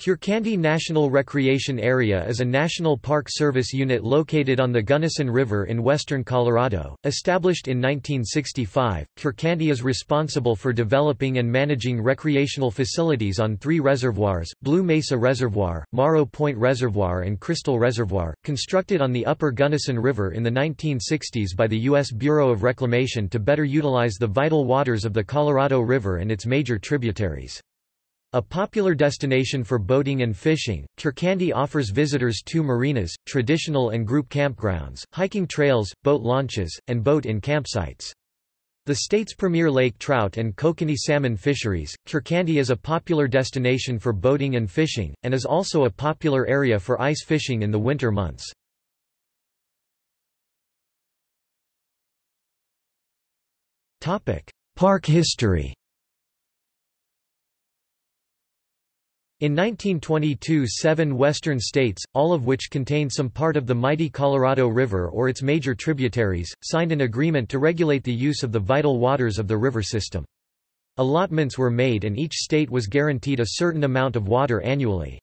Curecanti National Recreation Area is a National Park Service unit located on the Gunnison River in western Colorado. Established in 1965, Curecanti is responsible for developing and managing recreational facilities on three reservoirs Blue Mesa Reservoir, Morrow Point Reservoir, and Crystal Reservoir, constructed on the upper Gunnison River in the 1960s by the U.S. Bureau of Reclamation to better utilize the vital waters of the Colorado River and its major tributaries. A popular destination for boating and fishing, Curecanti offers visitors two marinas, traditional and group campgrounds, hiking trails, boat launches, and boat-in campsites. The state's premier lake trout and kokanee salmon fisheries, Curecanti is a popular destination for boating and fishing, and is also a popular area for ice fishing in the winter months. Park history In 1922 seven western states, all of which contained some part of the mighty Colorado River or its major tributaries, signed an agreement to regulate the use of the vital waters of the river system. Allotments were made and each state was guaranteed a certain amount of water annually.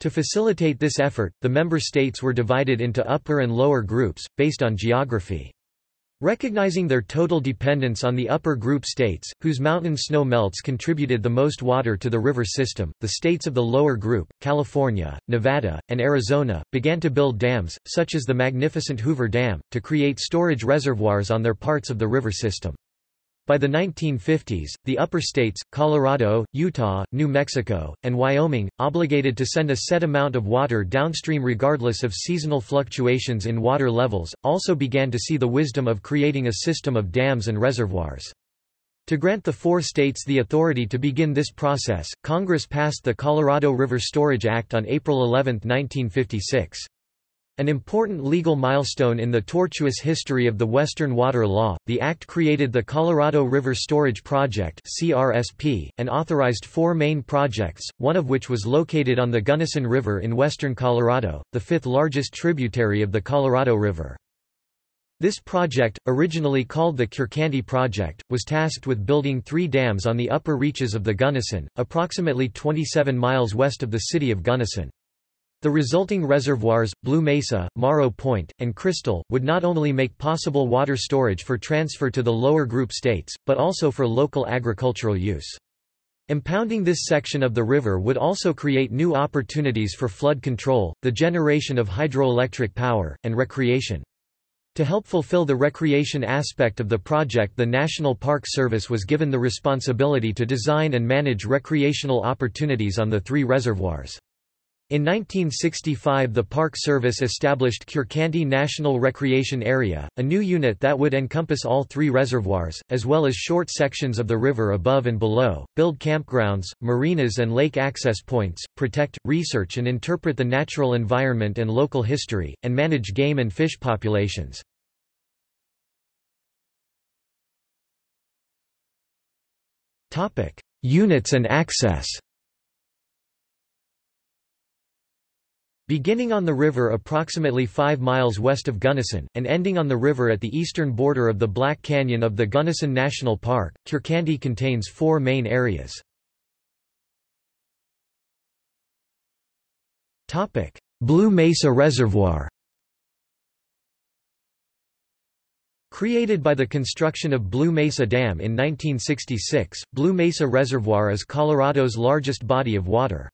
To facilitate this effort, the member states were divided into upper and lower groups, based on geography. Recognizing their total dependence on the upper group states, whose mountain snow melts contributed the most water to the river system, the states of the lower group, California, Nevada, and Arizona, began to build dams, such as the magnificent Hoover Dam, to create storage reservoirs on their parts of the river system. By the 1950s, the upper states, Colorado, Utah, New Mexico, and Wyoming, obligated to send a set amount of water downstream regardless of seasonal fluctuations in water levels, also began to see the wisdom of creating a system of dams and reservoirs. To grant the four states the authority to begin this process, Congress passed the Colorado River Storage Act on April 11, 1956. An important legal milestone in the tortuous history of the Western Water Law, the Act created the Colorado River Storage Project (CRSP) and authorized four main projects, one of which was located on the Gunnison River in western Colorado, the fifth largest tributary of the Colorado River. This project, originally called the Curecanti Project, was tasked with building three dams on the upper reaches of the Gunnison, approximately 27 miles west of the city of Gunnison. The resulting reservoirs, Blue Mesa, Morrow Point, and Crystal, would not only make possible water storage for transfer to the lower group states, but also for local agricultural use. Impounding this section of the river would also create new opportunities for flood control, the generation of hydroelectric power, and recreation. To help fulfill the recreation aspect of the project the National Park Service was given the responsibility to design and manage recreational opportunities on the three reservoirs. In 1965 the Park Service established Curecanti National Recreation Area, a new unit that would encompass all three reservoirs, as well as short sections of the river above and below, build campgrounds, marinas and lake access points, protect, research and interpret the natural environment and local history, and manage game and fish populations. Units and access Beginning on the river approximately 5 miles west of Gunnison, and ending on the river at the eastern border of the Black Canyon of the Gunnison National Park, Curecanti contains four main areas. Blue Mesa Reservoir Created by the construction of Blue Mesa Dam in 1966, Blue Mesa Reservoir is Colorado's largest body of water.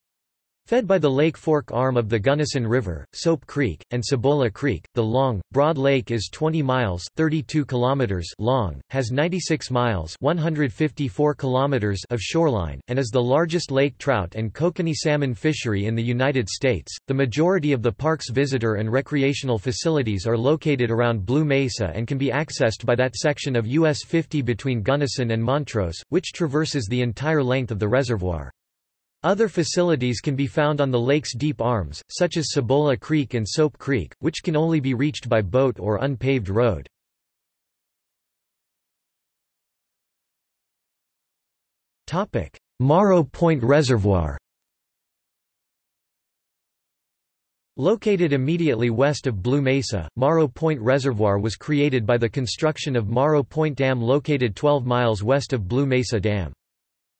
Fed by the Lake Fork arm of the Gunnison River, Soap Creek, and Cebolla Creek, the long, broad lake is 20 miles 32 kilometers long, has 96 miles 154 kilometers of shoreline, and is the largest lake trout and kokanee salmon fishery in the United States. The majority of the park's visitor and recreational facilities are located around Blue Mesa and can be accessed by that section of US 50 between Gunnison and Montrose, which traverses the entire length of the reservoir. Other facilities can be found on the lake's deep arms, such as Cebolla Creek and Soap Creek, which can only be reached by boat or unpaved road. Morrow Point Reservoir Located immediately west of Blue Mesa, Morrow Point Reservoir was created by the construction of Morrow Point Dam located 12 miles west of Blue Mesa Dam.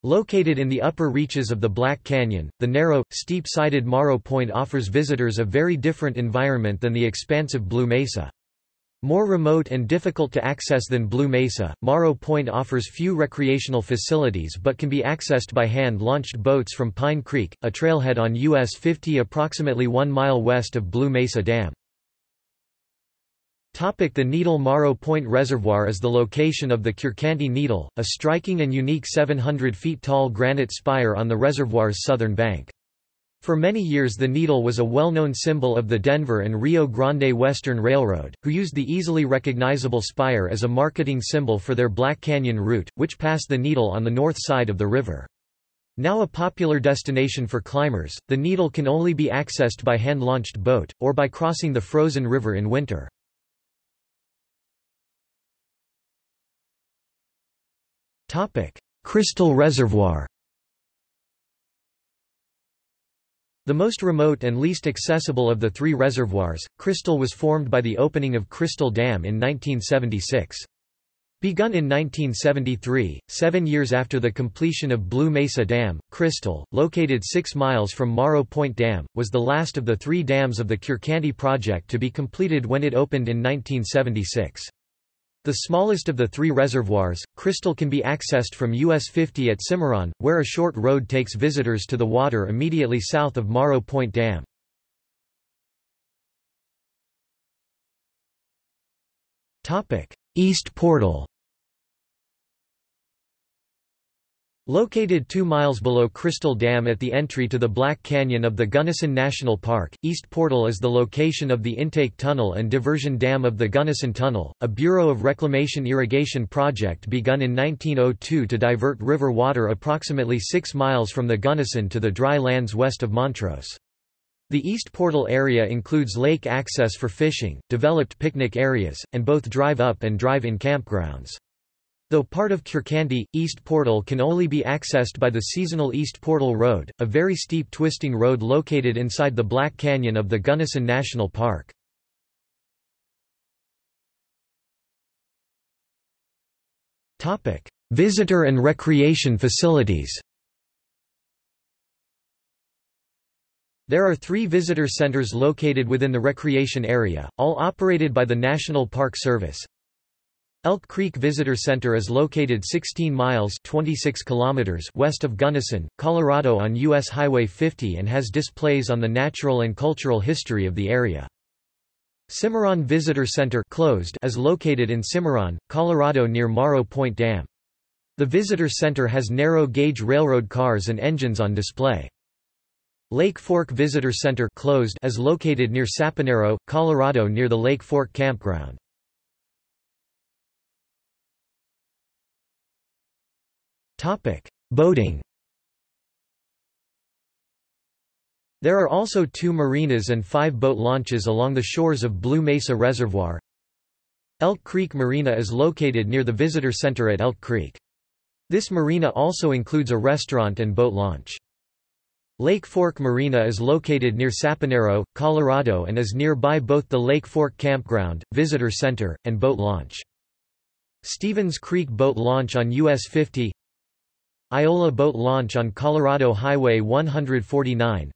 Located in the upper reaches of the Black Canyon, the narrow, steep-sided Morrow Point offers visitors a very different environment than the expansive Blue Mesa. More remote and difficult to access than Blue Mesa, Morrow Point offers few recreational facilities but can be accessed by hand-launched boats from Pine Creek, a trailhead on US 50 approximately one mile west of Blue Mesa Dam. The Needle Morrow Point Reservoir is the location of the Curecanti Needle, a striking and unique 700 feet tall granite spire on the reservoir's southern bank. For many years the Needle was a well-known symbol of the Denver and Rio Grande Western Railroad, who used the easily recognizable spire as a marketing symbol for their Black Canyon route, which passed the Needle on the north side of the river. Now a popular destination for climbers, the Needle can only be accessed by hand-launched boat, or by crossing the frozen river in winter. Crystal Reservoir The most remote and least accessible of the three reservoirs, Crystal was formed by the opening of Crystal Dam in 1976. Begun in 1973, seven years after the completion of Blue Mesa Dam, Crystal, located six miles from Morrow Point Dam, was the last of the three dams of the Curecanti project to be completed when it opened in 1976. The smallest of the three reservoirs, Crystal can be accessed from US 50 at Cimarron, where a short road takes visitors to the water immediately south of Morrow Point Dam. East Portal Located two miles below Crystal Dam at the entry to the Black Canyon of the Gunnison National Park, East Portal is the location of the intake tunnel and diversion dam of the Gunnison Tunnel, a Bureau of Reclamation irrigation project begun in 1902 to divert river water approximately six miles from the Gunnison to the dry lands west of Montrose. The East Portal area includes lake access for fishing, developed picnic areas, and both drive-up and drive-in campgrounds. Though part of Curecanti, East Portal can only be accessed by the seasonal East Portal Road, a very steep twisting road located inside the Black Canyon of the Gunnison National Park. Visitor and recreation facilities There are three visitor centers located within the recreation area, all operated by the National Park Service. Elk Creek Visitor Center is located 16 miles 26 kilometers west of Gunnison, Colorado on U.S. Highway 50 and has displays on the natural and cultural history of the area. Cimarron Visitor Center closed is located in Cimarron, Colorado near Morrow Point Dam. The visitor center has narrow-gauge railroad cars and engines on display. Lake Fork Visitor Center closed is located near Sapinero, Colorado near the Lake Fork Campground. Boating There are also two marinas and five boat launches along the shores of Blue Mesa Reservoir. Elk Creek Marina is located near the visitor center at Elk Creek. This marina also includes a restaurant and boat launch. Lake Fork Marina is located near Sapinero, Colorado and is nearby both the Lake Fork Campground, Visitor Center, and boat launch. Stevens Creek Boat Launch on US 50 Iola Boat Launch on Colorado Highway 149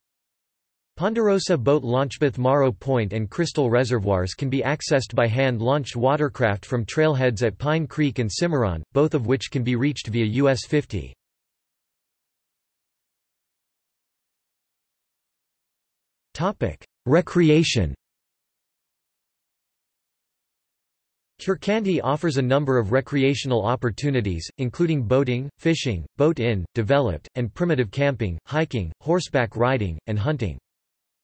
Ponderosa Boat Launch both Morrow Point and Crystal Reservoirs can be accessed by hand-launched watercraft from trailheads at Pine Creek and Cimarron, both of which can be reached via US 50. Recreation Curecanti offers a number of recreational opportunities, including boating, fishing, boat-in, developed, and primitive camping, hiking, horseback riding, and hunting.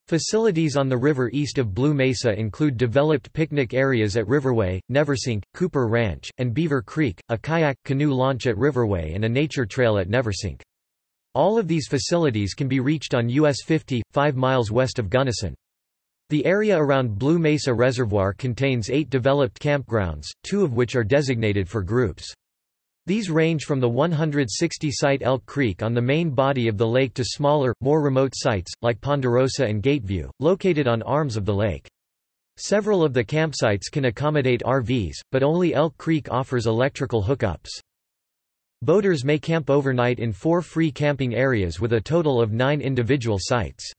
Facilities on the river east of Blue Mesa include developed picnic areas at Riverway, Neversink, Cooper Ranch, and Beaver Creek, a kayak canoe launch at Riverway and a nature trail at Neversink. All of these facilities can be reached on US 50, 5 miles west of Gunnison. The area around Blue Mesa Reservoir contains eight developed campgrounds, two of which are designated for groups. These range from the 160-site Elk Creek on the main body of the lake to smaller, more remote sites, like Ponderosa and Gateview, located on arms of the lake. Several of the campsites can accommodate RVs, but only Elk Creek offers electrical hookups. Boaters may camp overnight in four free camping areas with a total of nine individual sites.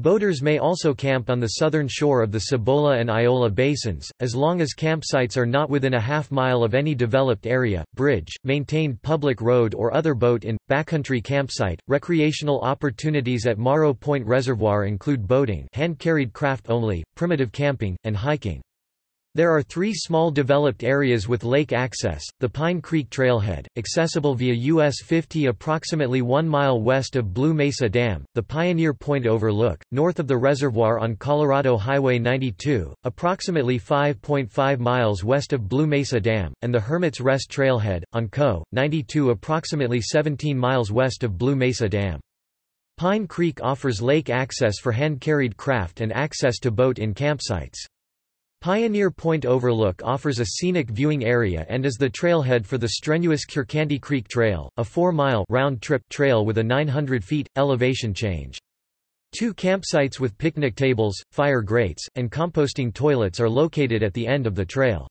Boaters may also camp on the southern shore of the Cebolla and Iola basins, as long as campsites are not within a half mile of any developed area, bridge, maintained public road or other boat-in, backcountry campsite. Recreational opportunities at Morrow Point Reservoir include boating hand-carried craft only, primitive camping, and hiking. There are three small developed areas with lake access, the Pine Creek Trailhead, accessible via US 50 approximately 1 mile west of Blue Mesa Dam, the Pioneer Point Overlook, north of the reservoir on Colorado Highway 92, approximately 5.5 miles west of Blue Mesa Dam, and the Hermit's Rest Trailhead, on Co. 92 approximately 17 miles west of Blue Mesa Dam. Pine Creek offers lake access for hand-carried craft and access to boat-in campsites. Pioneer Point Overlook offers a scenic viewing area and is the trailhead for the strenuous Curecanti Creek Trail, a 4-mile round-trip trail with a 900 feet, elevation change. Two campsites with picnic tables, fire grates, and composting toilets are located at the end of the trail.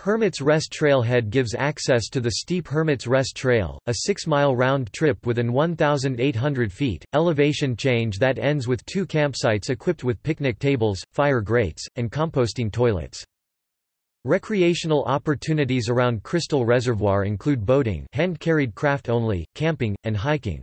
Hermit's Rest Trailhead gives access to the steep Hermit's Rest Trail, a six-mile round trip within 1,800 feet, elevation change that ends with two campsites equipped with picnic tables, fire grates, and composting toilets. Recreational opportunities around Crystal Reservoir include boating hand-carried craft only, camping, and hiking.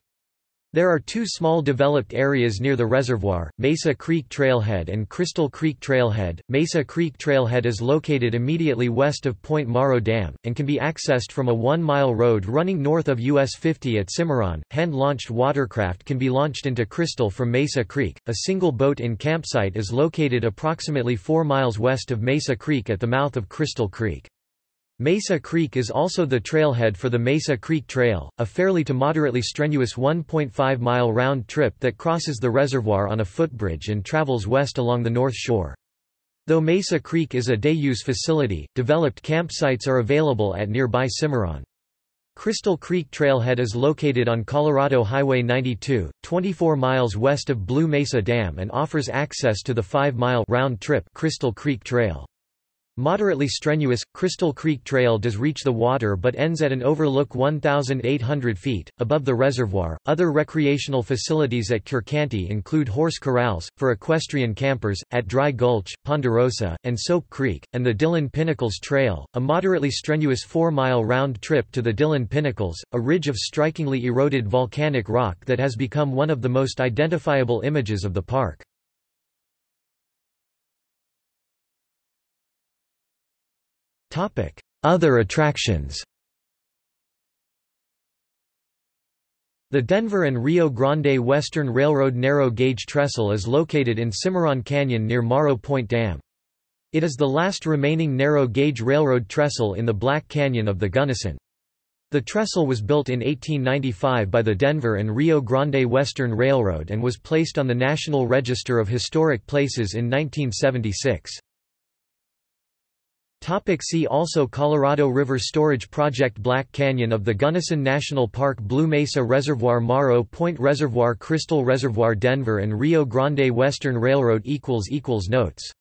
There are two small developed areas near the reservoir, Mesa Creek Trailhead and Crystal Creek Trailhead. Mesa Creek Trailhead is located immediately west of Point Morrow Dam, and can be accessed from a one-mile road running north of US 50 at Cimarron. Hand-launched watercraft can be launched into Crystal from Mesa Creek. A single boat-in campsite is located approximately 4 miles west of Mesa Creek at the mouth of Crystal Creek. Mesa Creek is also the trailhead for the Mesa Creek Trail, a fairly to moderately strenuous 1.5-mile round trip that crosses the reservoir on a footbridge and travels west along the north shore. Though Mesa Creek is a day-use facility, developed campsites are available at nearby Cimarron. Crystal Creek Trailhead is located on Colorado Highway 92, 24 miles west of Blue Mesa Dam and offers access to the 5-mile round-trip Crystal Creek Trail. Moderately strenuous, Crystal Creek Trail does reach the water but ends at an overlook 1,800 feet, above the reservoir. Other recreational facilities at Curecanti include horse corrals, for equestrian campers, at Dry Gulch, Ponderosa, and Soap Creek, and the Dillon Pinnacles Trail, a moderately strenuous four mile round trip to the Dillon Pinnacles, a ridge of strikingly eroded volcanic rock that has become one of the most identifiable images of the park. Other attractions The Denver and Rio Grande Western Railroad narrow gauge trestle is located in Cimarron Canyon near Morrow Point Dam. It is the last remaining narrow gauge railroad trestle in the Black Canyon of the Gunnison. The trestle was built in 1895 by the Denver and Rio Grande Western Railroad and was placed on the National Register of Historic Places in 1976. Topic see also Colorado River Storage Project Black Canyon of the Gunnison National Park Blue Mesa Reservoir Morrow Point Reservoir Crystal Reservoir Denver and Rio Grande Western Railroad Notes